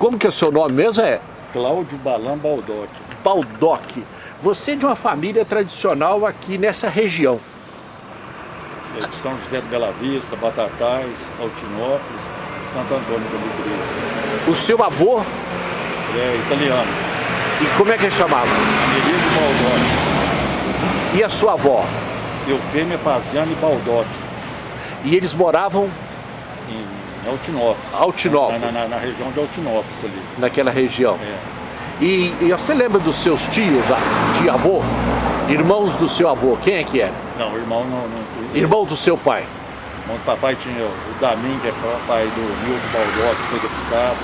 Como que é o seu nome mesmo? É Cláudio Balam Baldock. Baldock. Você é de uma família tradicional aqui nessa região. É de São José de Bela Vista, Batatais, Altinópolis Santo Antônio da Alegria. O seu avô? É italiano. E como é que ele chamava? Amerigo Baldock. E a sua avó? Eufêmia Paziani Baldock. E eles moravam? Em Altinópolis. Altinópolis. Na, na, na região de Altinópolis ali. Naquela região. É. E, e, você lembra dos seus tios, tio avô? Irmãos do seu avô, quem é que era? Não, irmão não... não Irmão do seu pai? Irmão do papai tinha o Damin, que é pai do Milton Baldock, que foi deputado.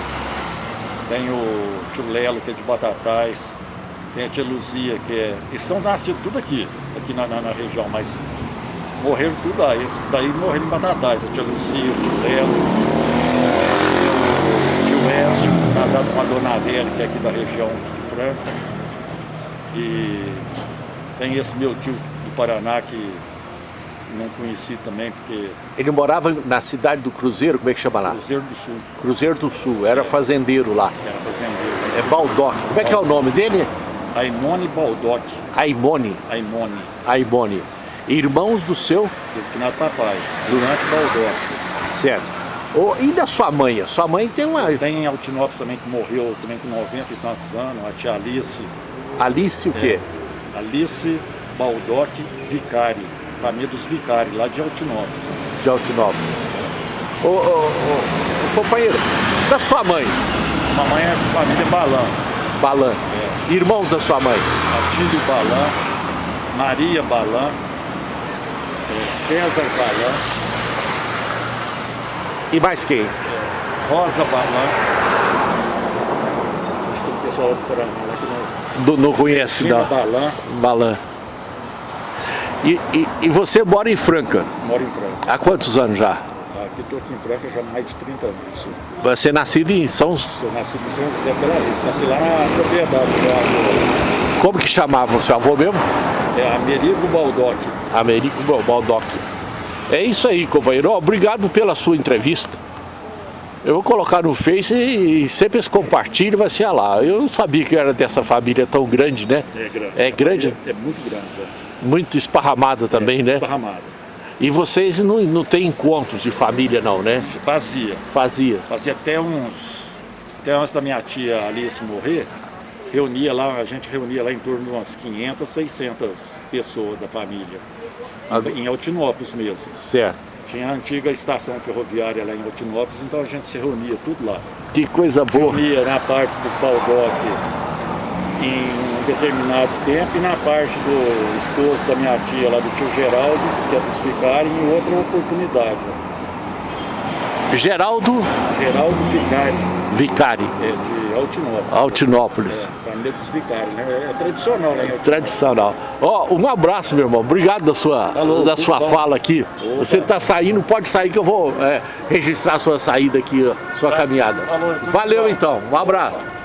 Tem o tio Lelo, que é de Batatais. Tem a tia Luzia, que é... Eles são nascidos tudo aqui, aqui na, na, na região, mas morreram tudo lá. Esses daí morreram em Batatais. A tia Luzia, o tio Lelo, o tio Écio, casado com a dona Adélia, que é aqui da região de Franca. E tem esse meu tio do Paraná que não conheci também, porque... Ele morava na cidade do Cruzeiro, como é que chama lá? Cruzeiro do Sul. Cruzeiro do Sul, era é. fazendeiro lá. Era fazendeiro. É Baldock. Como é que é o nome dele? Aimone Baldock. Aimone? Aimone. Aimone. Irmãos do seu? Do finado papai, Durante Baldock. Certo. Oh, e da sua mãe? A sua mãe tem uma... Tem em Altinópolis também, que morreu também com 90 e tantos anos, a tia Alice. Alice o quê? É. Alice Baldock Vicari família dos vicários, lá de Altinópolis. De Altinópolis. Ô, ô, ô, companheiro, da sua mãe? Mamãe é família Balan. Balan. É. Irmãos da sua mãe? Atílio Balan, Maria Balan, César Balan. E mais quem? Rosa Balan. Acho que o pessoal do Paraná que não... Do, não conhece, não. Balan. Balan. E, e, e, você mora em Franca? Moro em Franca. Há quantos anos já? Aqui estou aqui em Franca já há mais de 30 anos. Você é nascido em São... Sou nascido em São José Bela Vista, nasci lá na propriedade do meu avô. Como que chamava o seu avô mesmo? É Amerigo Baldock. Amerigo Baldock. É isso aí, companheiro. Obrigado pela sua entrevista. Eu vou colocar no Face e sempre esse compartilho vai ser lá. Eu não sabia que era dessa família tão grande, né? É grande. É grande? É, é muito grande, é muito esparramada também, é, né? Esparramada. E vocês não, não têm encontros de família não, né? Fazia. Fazia. Fazia até uns... Até antes da minha tia Alice morrer, reunia lá, a gente reunia lá em torno de umas 500, 600 pessoas da família. Em Altinópolis mesmo. Certo. Tinha a antiga estação ferroviária lá em Altinópolis, então a gente se reunia tudo lá. Que coisa boa. Reunia na parte dos Baldock em determinado tempo e na parte do esposo da minha tia lá do tio Geraldo, que é dos Vicari, em outra oportunidade. Geraldo? Geraldo Vicari. Vicari. É, de Altinópolis. Altinópolis. É, Vicari, né? É tradicional, né? Tradicional. Ó, oh, um abraço, meu irmão. Obrigado da sua, Falou, da sua fala aqui. Opa. Você está saindo, pode sair que eu vou é, registrar a sua saída aqui, sua tá. caminhada. Falou, Valeu, então. Um abraço.